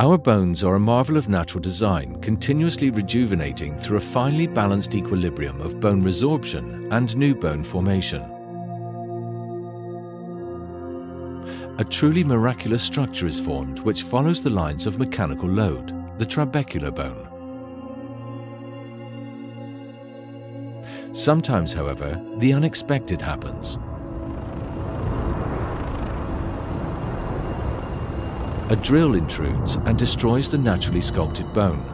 Our bones are a marvel of natural design, continuously rejuvenating through a finely balanced equilibrium of bone resorption and new bone formation. A truly miraculous structure is formed which follows the lines of mechanical load, the trabecular bone. Sometimes, however, the unexpected happens. A drill intrudes and destroys the naturally sculpted bone.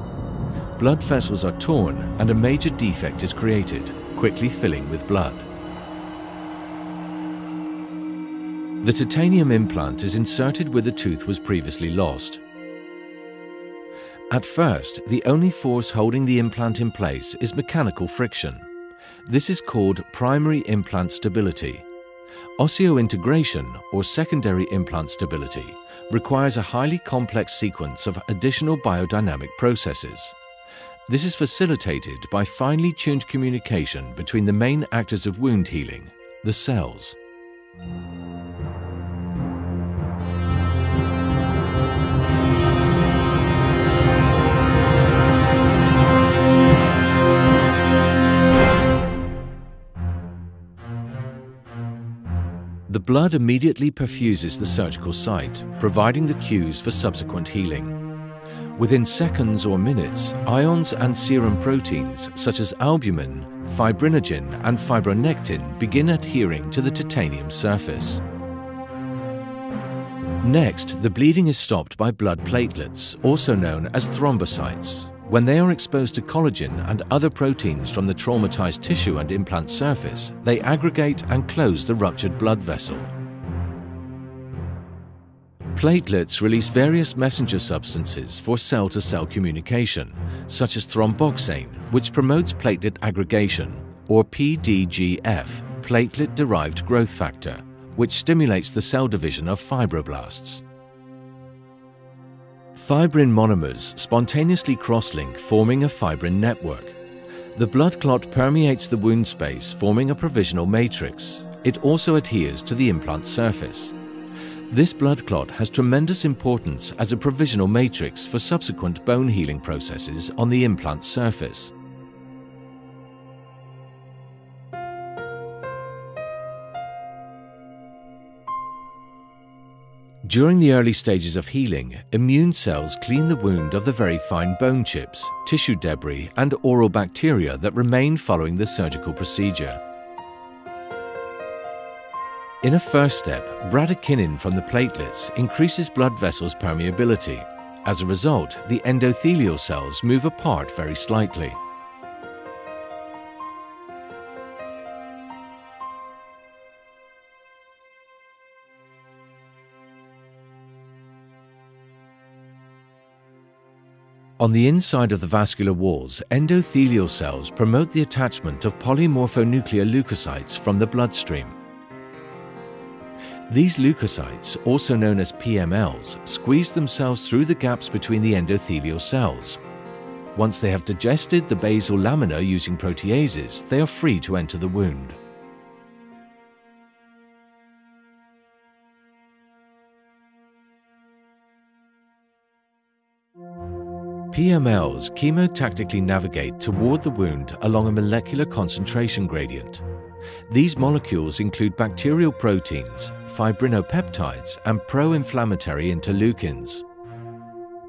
Blood vessels are torn and a major defect is created, quickly filling with blood. The titanium implant is inserted where the tooth was previously lost. At first, the only force holding the implant in place is mechanical friction. This is called primary implant stability. Osseointegration, or secondary implant stability, requires a highly complex sequence of additional biodynamic processes. This is facilitated by finely tuned communication between the main actors of wound healing, the cells. The blood immediately perfuses the surgical site, providing the cues for subsequent healing. Within seconds or minutes, ions and serum proteins such as albumin, fibrinogen and fibronectin begin adhering to the titanium surface. Next, the bleeding is stopped by blood platelets, also known as thrombocytes, when they are exposed to collagen and other proteins from the traumatized tissue and implant surface, they aggregate and close the ruptured blood vessel. Platelets release various messenger substances for cell-to-cell -cell communication, such as thromboxane, which promotes platelet aggregation, or PDGF, platelet-derived growth factor, which stimulates the cell division of fibroblasts. Fibrin monomers spontaneously cross-link forming a fibrin network. The blood clot permeates the wound space forming a provisional matrix. It also adheres to the implant surface. This blood clot has tremendous importance as a provisional matrix for subsequent bone healing processes on the implant surface. During the early stages of healing, immune cells clean the wound of the very fine bone chips, tissue debris and oral bacteria that remain following the surgical procedure. In a first step, bradykinin from the platelets increases blood vessels' permeability. As a result, the endothelial cells move apart very slightly. On the inside of the vascular walls, endothelial cells promote the attachment of polymorphonuclear leukocytes from the bloodstream. These leukocytes, also known as PMLs, squeeze themselves through the gaps between the endothelial cells. Once they have digested the basal lamina using proteases, they are free to enter the wound. PMLs chemotactically navigate toward the wound along a molecular concentration gradient. These molecules include bacterial proteins, fibrinopeptides, and pro-inflammatory interleukins.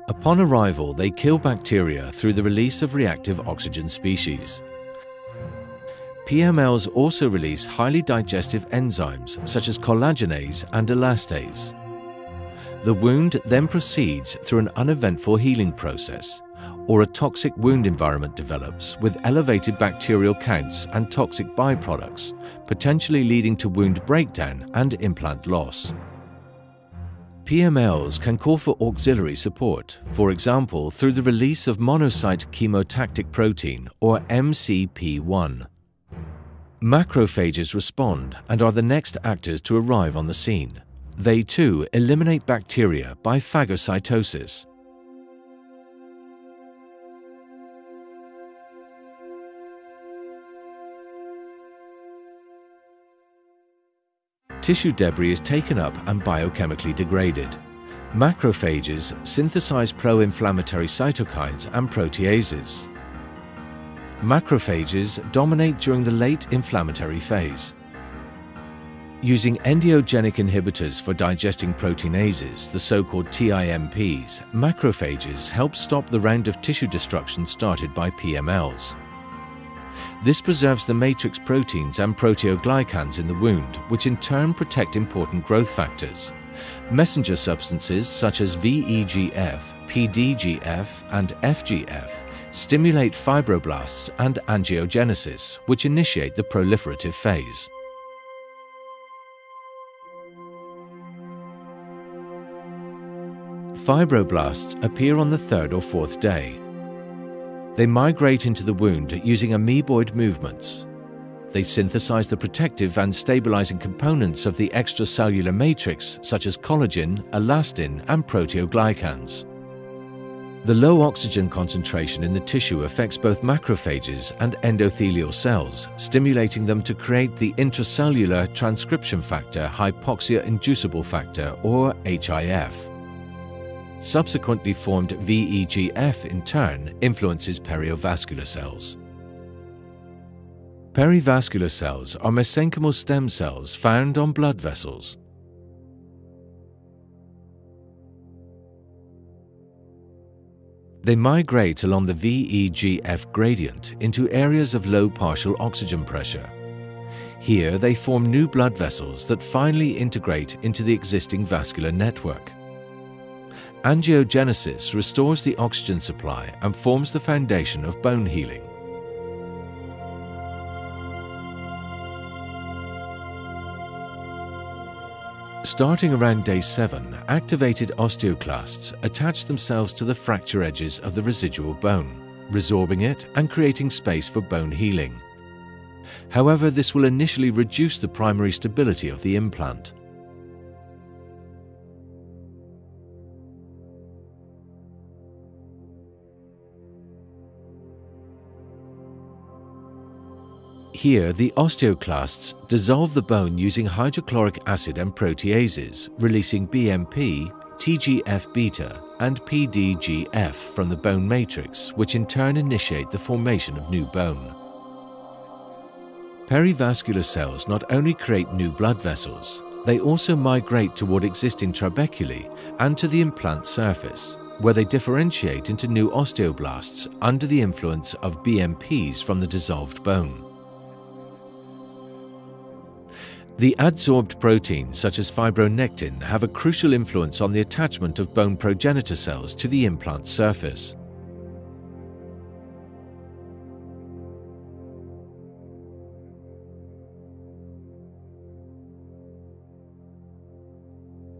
Upon arrival, they kill bacteria through the release of reactive oxygen species. PMLs also release highly digestive enzymes such as collagenase and elastase. The wound then proceeds through an uneventful healing process, or a toxic wound environment develops with elevated bacterial counts and toxic byproducts, potentially leading to wound breakdown and implant loss. PMLs can call for auxiliary support, for example through the release of monocyte chemotactic protein or MCP1. Macrophages respond and are the next actors to arrive on the scene. They too eliminate bacteria by phagocytosis. Tissue debris is taken up and biochemically degraded. Macrophages synthesize pro-inflammatory cytokines and proteases. Macrophages dominate during the late inflammatory phase. Using endogenous inhibitors for digesting proteinases, the so-called TIMPs, macrophages help stop the round of tissue destruction started by PMLs. This preserves the matrix proteins and proteoglycans in the wound, which in turn protect important growth factors. Messenger substances such as VEGF, PDGF, and FGF stimulate fibroblasts and angiogenesis, which initiate the proliferative phase. Fibroblasts appear on the third or fourth day. They migrate into the wound using amoeboid movements. They synthesize the protective and stabilizing components of the extracellular matrix such as collagen, elastin, and proteoglycans. The low oxygen concentration in the tissue affects both macrophages and endothelial cells, stimulating them to create the intracellular transcription factor hypoxia inducible factor or HIF. Subsequently formed VEGF in turn influences perivascular cells. Perivascular cells are mesenchymal stem cells found on blood vessels. They migrate along the VEGF gradient into areas of low partial oxygen pressure. Here they form new blood vessels that finally integrate into the existing vascular network. Angiogenesis restores the oxygen supply and forms the foundation of bone healing. Starting around day 7, activated osteoclasts attach themselves to the fracture edges of the residual bone, resorbing it and creating space for bone healing. However, this will initially reduce the primary stability of the implant. Here, the osteoclasts dissolve the bone using hydrochloric acid and proteases, releasing BMP, TGF-beta, and PDGF from the bone matrix, which in turn initiate the formation of new bone. Perivascular cells not only create new blood vessels, they also migrate toward existing trabeculae and to the implant surface, where they differentiate into new osteoblasts under the influence of BMPs from the dissolved bone. The adsorbed proteins such as fibronectin have a crucial influence on the attachment of bone progenitor cells to the implant surface.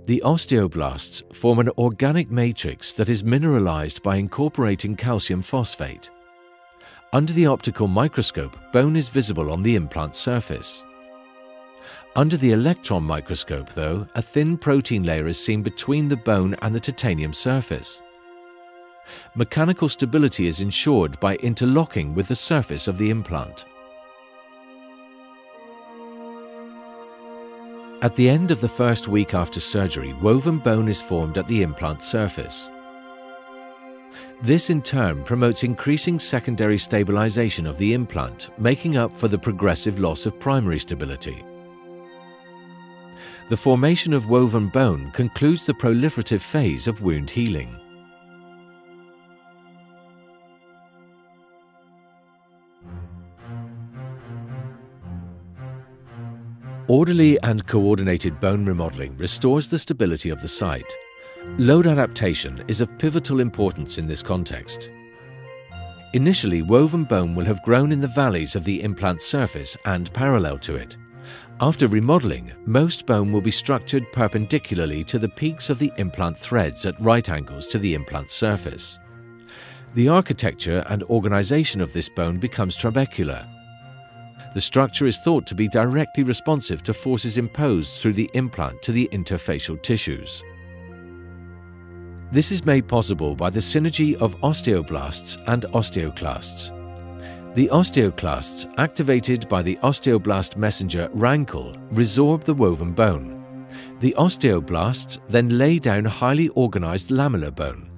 The osteoblasts form an organic matrix that is mineralized by incorporating calcium phosphate. Under the optical microscope, bone is visible on the implant surface. Under the electron microscope, though, a thin protein layer is seen between the bone and the titanium surface. Mechanical stability is ensured by interlocking with the surface of the implant. At the end of the first week after surgery, woven bone is formed at the implant surface. This in turn promotes increasing secondary stabilization of the implant, making up for the progressive loss of primary stability. The formation of woven bone concludes the proliferative phase of wound healing. Orderly and coordinated bone remodeling restores the stability of the site. Load adaptation is of pivotal importance in this context. Initially, woven bone will have grown in the valleys of the implant surface and parallel to it. After remodeling, most bone will be structured perpendicularly to the peaks of the implant threads at right angles to the implant surface. The architecture and organization of this bone becomes trabecular. The structure is thought to be directly responsive to forces imposed through the implant to the interfacial tissues. This is made possible by the synergy of osteoblasts and osteoclasts. The osteoclasts, activated by the osteoblast messenger RANKL, resorb the woven bone. The osteoblasts then lay down highly organized lamellar bone.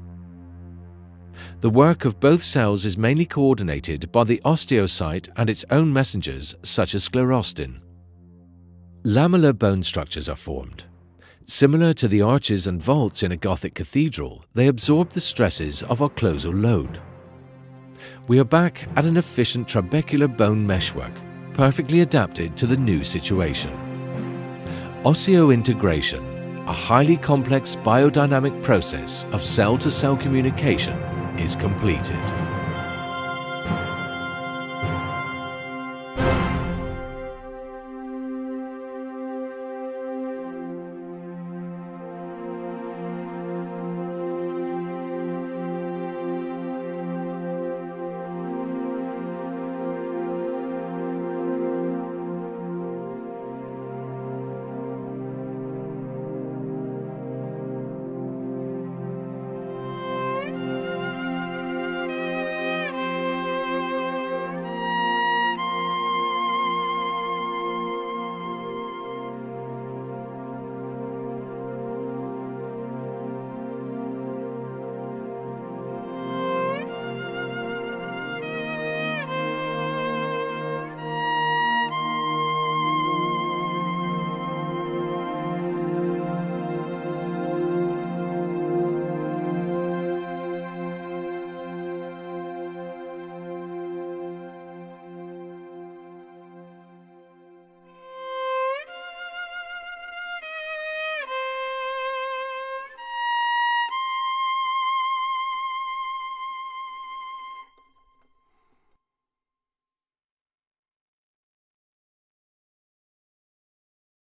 The work of both cells is mainly coordinated by the osteocyte and its own messengers such as sclerostin. Lamellar bone structures are formed. Similar to the arches and vaults in a Gothic cathedral, they absorb the stresses of occlusal load. We are back at an efficient trabecular bone meshwork, perfectly adapted to the new situation. Osseointegration, a highly complex biodynamic process of cell-to-cell -cell communication, is completed.